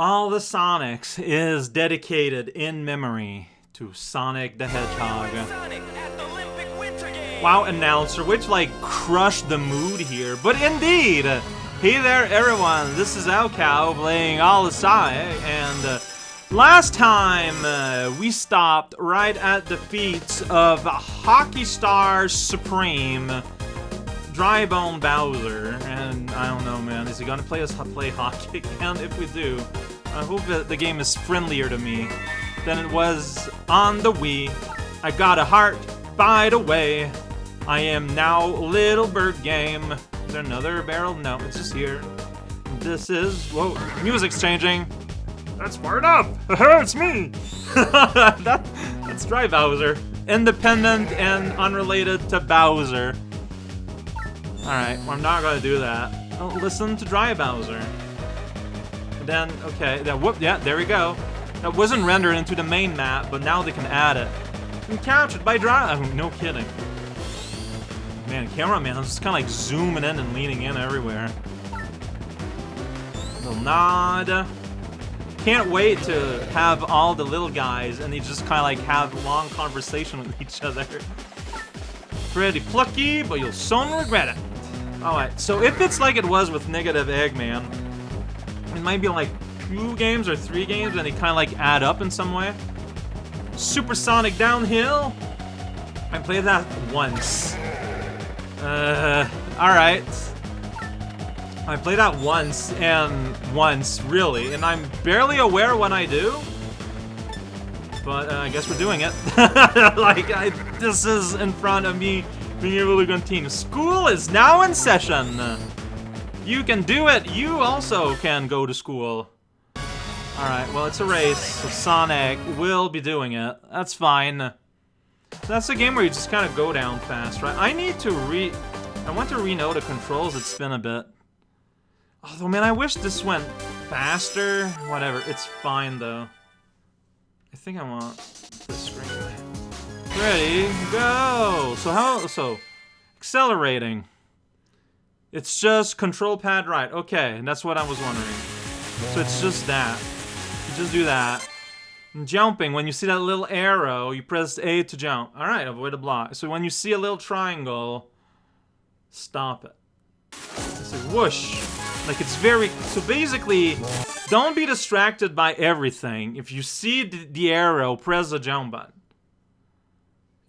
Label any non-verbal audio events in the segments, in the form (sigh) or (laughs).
All the Sonics is dedicated in memory to Sonic the Hedgehog. Wow, announcer, which like crushed the mood here. But indeed, hey there everyone, this is raocow playing all the Sonic, and uh, last time uh, we stopped right at the feet of Hockey Star Supreme, Drybone Bowser, and I don't know man, is he gonna play us play hockey (laughs) again? If we do, I hope that the game is friendlier to me than it was on the Wii. I got a heart, by the way. I am now Little Bird Game. Is there another barrel? No, it's just here. This is... Whoa, music's changing. That's fired up! it's me! (laughs) that, that's Dry Bowser. Independent and unrelated to Bowser. Alright, well, I'm not gonna do that. I'll listen to Dry Bowser. Then, okay, that whoop, yeah, there we go. That wasn't rendered into the main map, but now they can add it. And captured by Dry... Oh, no kidding. Man, cameraman is just kind of like zooming in and leaning in everywhere. Little nod. Can't wait to have all the little guys and they just kind of like have long conversation (laughs) with each other. Pretty plucky, but you'll soon regret it. Alright, so if it's like it was with Negative Eggman, it might be like two games or three games and they kind of like add up in some way. Supersonic Downhill. I played that once. Uh, alright. I played that once, and once, really, and I'm barely aware when I do. But uh, I guess we're doing it. (laughs) like, I, this is in front of me being able to continue. School is now in session. You can do it. You also can go to school. Alright, well, it's a race, so Sonic will be doing it. That's fine. That's a game where you just kind of go down fast, right? I need to re... I want to re-know the controls It's been a bit. Although, man, I wish this went faster. Whatever, it's fine, though. I think I want this screen. Ready, go! So how... So, accelerating. It's just control pad right. Okay, and that's what I was wondering. So it's just that. You just do that. And jumping, when you see that little arrow, you press A to jump. Alright, avoid a block. So when you see a little triangle, stop it. It's like whoosh. Like it's very... So basically, don't be distracted by everything. If you see the, the arrow, press the jump button.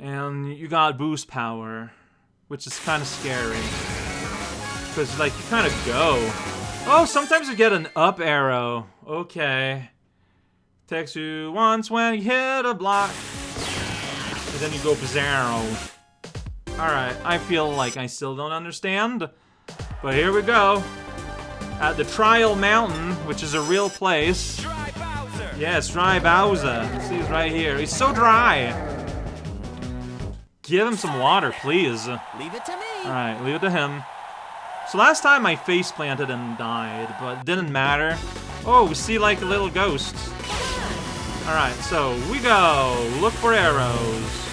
And you got boost power, which is kind of scary. Because, like, you kind of go. Oh, sometimes you get an up arrow. Okay. Takes you once when you hit a block. And then you go bizarro. Alright, I feel like I still don't understand. But here we go. At the Trial Mountain, which is a real place. Yes, Dry Bowser. See, he's right here. He's so dry. Give him some water, please. Leave it to me. Alright, leave it to him. So last time I face planted and died, but didn't matter. Oh, we see like a little ghosts. Alright, so we go. Look for arrows.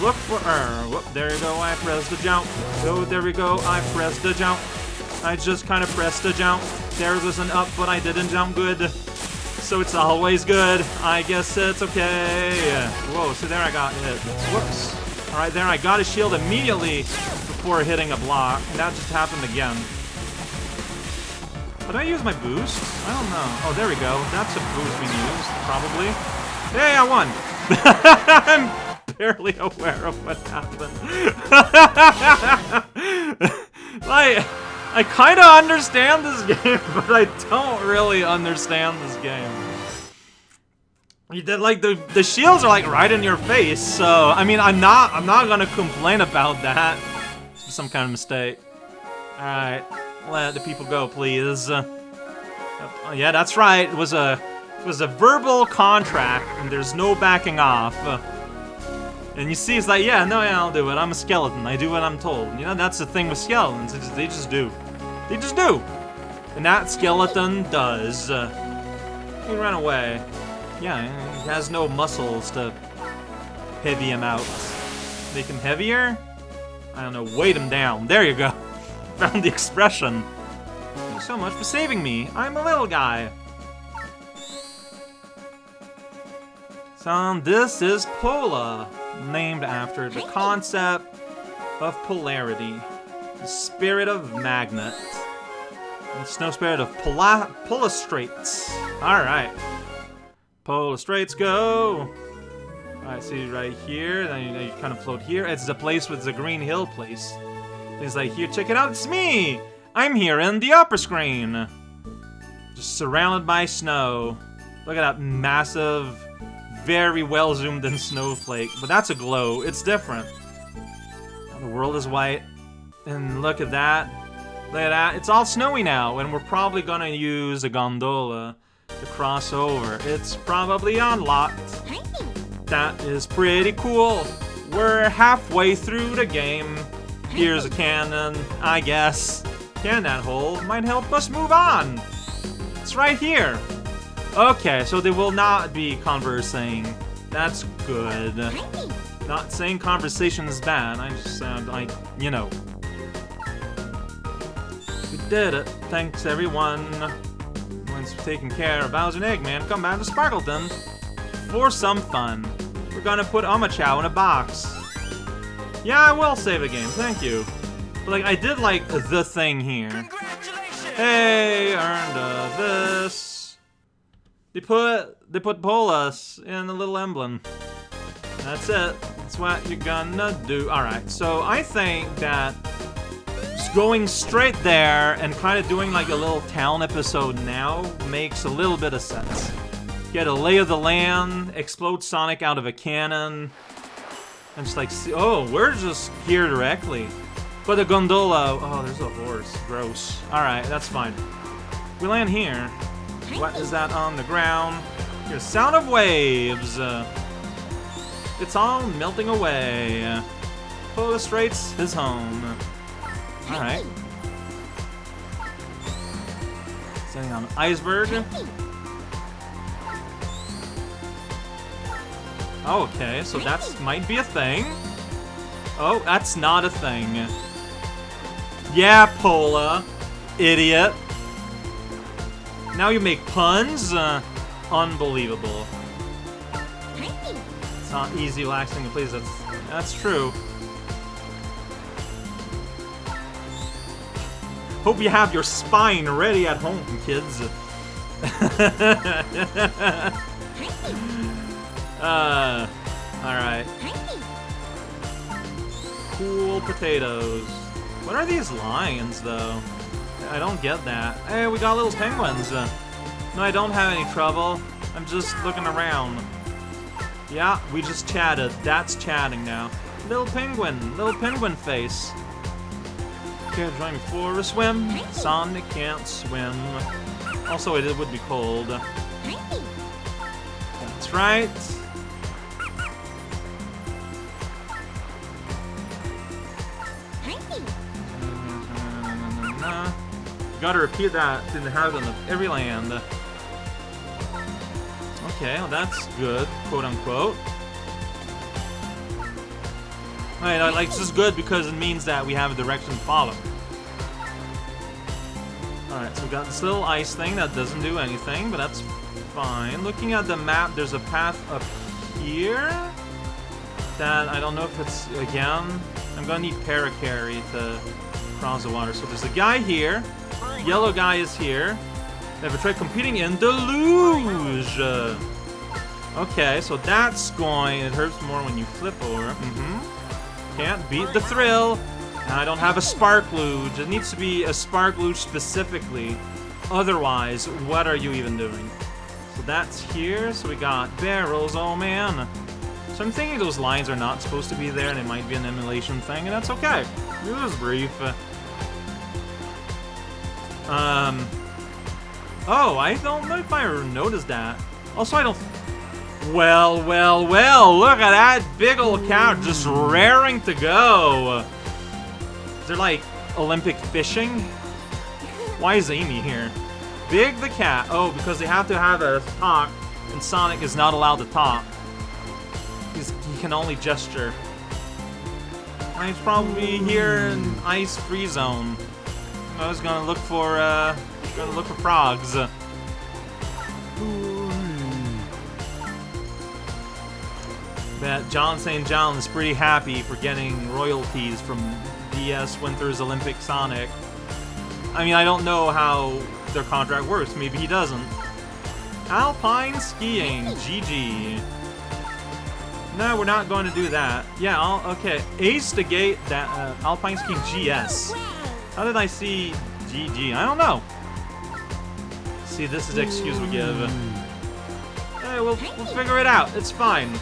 Look for er. Whoop, there you go. I press the jump. Oh, there we go. I pressed the jump. I just kind of pressed the jump. There was an up, but I didn't jump good. So it's always good. I guess it's okay. Whoa, so there I got hit. Whoops. Alright, there I got a shield immediately before hitting a block. And that just happened again. Did I use my boost? I don't know. Oh, there we go. That's a boost we used, probably. Hey, I won! (laughs) I'm barely aware of what happened. (laughs) like, I kind of understand this (laughs) game, but I don't really understand this game. You did like the the shields are like right in your face, so I mean I'm not I'm not gonna complain about that. Some kind of mistake. All right. Let the people go, please. Uh, yeah, that's right. It was a it was a verbal contract, and there's no backing off. Uh, and you see, it's like, yeah, no, yeah, I'll do it. I'm a skeleton. I do what I'm told. You know, that's the thing with skeletons. Just, they just do. They just do. And that skeleton does. Uh, he ran away. Yeah, he has no muscles to heavy him out. Make him heavier? I don't know, weight him down. There you go. (laughs) Found the expression. Thank you so much for saving me. I'm a little guy. Son, this is Pola, named after the concept of polarity, the spirit of magnet, and snow spirit of pola polastrates. All right. Pola Straits go! Alright, see right here, then you, you, kind of float here. It's the place with the green hill place. It's like, here, check it out, it's me! I'm here in the upper screen! Just surrounded by snow. Look at that massive, very well zoomed in (laughs) snowflake. But that's a glow, it's different. The world is white. And look at that. Look at that, it's all snowy now, and we're probably gonna use a gondola to cross over. It's probably unlocked. That is pretty cool. We're halfway through the game. Here's a cannon, I guess. Cannon hole might help us move on. It's right here. Okay, so they will not be conversing. That's good. Not saying conversation is bad, I just sound like, you know. We did it. Thanks, everyone. Taken care of Bowser and Eggman, come back to Sparkleton for some fun. We're gonna put Omochao in a box. Yeah, I will save a game, thank you. But, like, I did like the thing here. Hey, earned uh, this. They put they put Polas in the little emblem. That's it. That's what you're gonna do. Alright, so I think that going straight there and kind of doing like a little town episode now makes a little bit of sense. Get a lay of the land, explode Sonic out of a cannon, and just like, oh, we're just here directly. But the gondola, oh, there's a horse, gross. Alright, that's fine. We land here. What is that on the ground? Here's sound of waves. Uh, it's all melting away. Pola Straits is home. Alright. Sitting on iceberg. Okay, so that's might be a thing. Oh, that's not a thing. Yeah, Pola. Idiot. Now you make puns? Uh, unbelievable. It's not easy relaxing to please, that's, that's true. Hope you have your spine ready at home, kids. (laughs) uh, alright. Cool potatoes. What are these lions, though? I don't get that. Hey, we got little penguins. No, I don't have any trouble. I'm just looking around. Yeah, we just chatted. That's chatting now. Little penguin. Little penguin face. To join me for a swim? Sonic can't swim. Also, it would be cold. That's right. Gotta repeat that to the heaven of every land. Okay, well that's good, quote unquote. Right, like, this is good because it means that we have a direction to follow. Alright, so we got this little ice thing that doesn't do anything, but that's fine. Looking at the map, there's a path up here that I don't know if it's, again, I'm gonna need Parakarry to cross the water. So there's a guy here, yellow guy is here. They have a trick competing in Deluge. Okay, so that's going, it hurts more when you flip over. Mm-hmm. Can't beat the thrill. And I don't have a spark luge. It needs to be a spark luge specifically. Otherwise, what are you even doing? So that's here. So we got barrels. Oh, man. So I'm thinking those lines are not supposed to be there, and it might be an emulation thing, and that's okay. It was brief. Um... Oh, I don't know if I noticed that. Also, I don't well, well, well, look at that big old cow just raring to go. Is there like Olympic fishing? Why is Amy here? Big the cat. Oh, because they have to have a talk, and Sonic is not allowed to talk. He's, he can only gesture. He's probably here in ice free zone. I was gonna look for, uh, gonna look for frogs. Bet Jon St. John is pretty happy for getting royalties from DS Winter's Olympic Sonic. I mean, I don't know how their contract works. Maybe he doesn't. Alpine skiing, GG. No, we're not going to do that. Yeah, I'll, okay. Ace to gate that uh, Alpine skiing GS. How did I see GG? I don't know. See, this is the excuse we give. Hey, we'll, we'll figure it out. It's fine.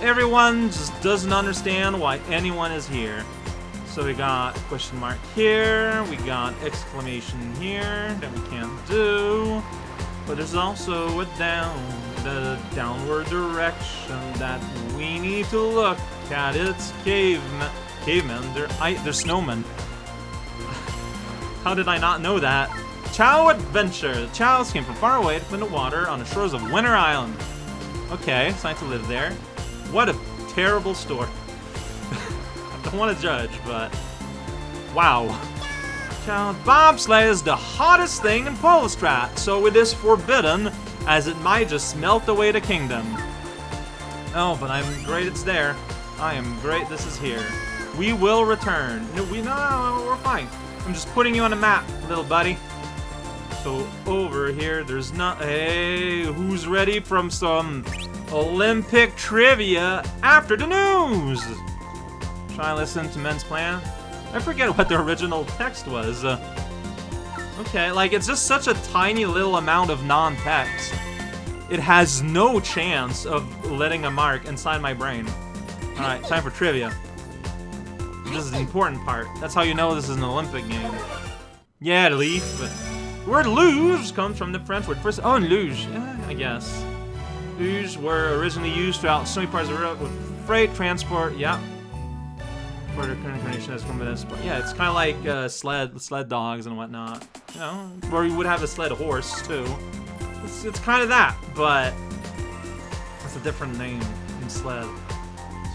Everyone just doesn't understand why anyone is here. So we got question mark here, we got exclamation here that we can't do. But there's also a down, the downward direction that we need to look at. It's cavemen, cavemen, they're, I, they're snowmen. (laughs) How did I not know that? Chao Adventure. The Chaos came from far away to find the water on the shores of Winter Island. Okay, it's nice to live there. What a terrible store. (laughs) I don't want to judge, but... Wow. Child bobsleigh is the hottest thing in Polostrat, so it is forbidden, as it might just melt away the kingdom. Oh, but I'm great it's there. I am great this is here. We will return. No, we, no, no, we're fine. I'm just putting you on a map, little buddy. So over here, there's not. Hey, who's ready from some Olympic trivia after the news? Try and listen to Men's Plan. I forget what the original text was. Uh, okay, like it's just such a tiny little amount of non-text. It has no chance of letting a mark inside my brain. Alright, time for trivia. This is the important part. That's how you know this is an Olympic game. Yeah, leaf. The word luge comes from the French word first. Oh, luge. Yeah, I guess. Luge were originally used throughout so many parts of Europe with freight transport. Yeah. Further incarnation has this. But yeah, it's kind of like uh, sled, sled dogs and whatnot. You know, or you would have a sled horse too. It's, it's kind of that, but it's a different name than sled.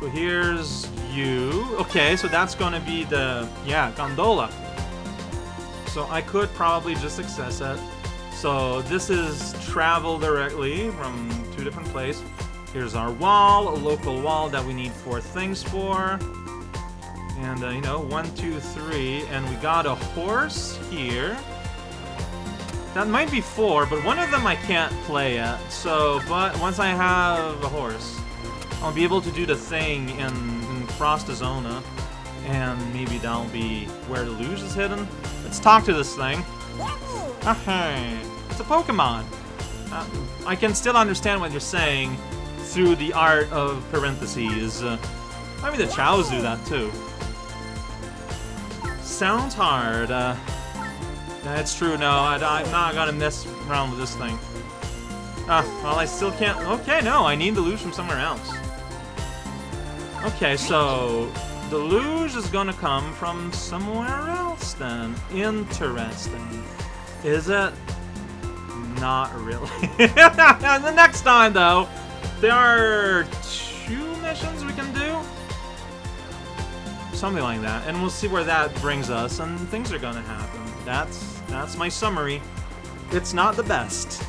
So here's you. Okay, so that's gonna be the yeah gondola. So I could probably just access it. So this is travel directly from two different places. Here's our wall, a local wall that we need four things for. And, uh, you know, one, two, three, and we got a horse here. That might be four, but one of them I can't play yet. So, but once I have a horse, I'll be able to do the thing in, in Frostazona. And maybe that'll be where the luge is hidden. Let's talk to this thing. Okay, it's a Pokemon. Uh, I can still understand what you're saying through the art of parentheses. Uh, maybe the Chows do that too. Sounds hard. Uh, that's true. No, I, am not gonna mess around with this thing. Ah, well, I still can't. Okay, no, I need the luge from somewhere else. Okay, so the luge is gonna come from somewhere else then. Interesting. Is it? Not really. (laughs) the next time, though, there are two missions we can do. Something like that, and we'll see where that brings us, and things are gonna happen. That's that's my summary. It's not the best.